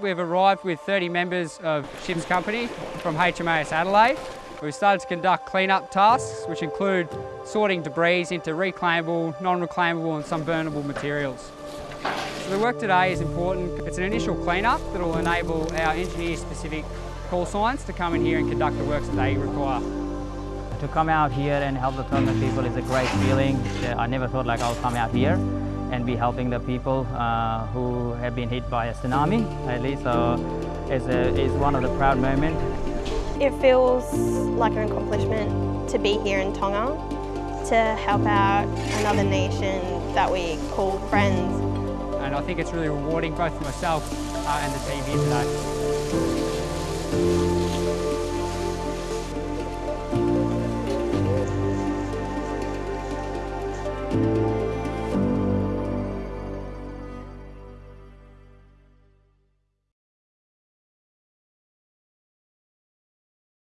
we've arrived with 30 members of Ship's Company from HMAS Adelaide. We've started to conduct clean-up tasks, which include sorting debris into reclaimable, non-reclaimable and some burnable materials. So the work today is important. It's an initial clean-up that will enable our engineer-specific call signs to come in here and conduct the works that they require. To come out here and help the Tongan people is a great feeling. I never thought like I'll come out here and be helping the people uh, who have been hit by a tsunami, at least. So it's, a, it's one of the proud moments. It feels like an accomplishment to be here in Tonga, to help out another nation that we call friends. And I think it's really rewarding both for myself uh, and the team here today.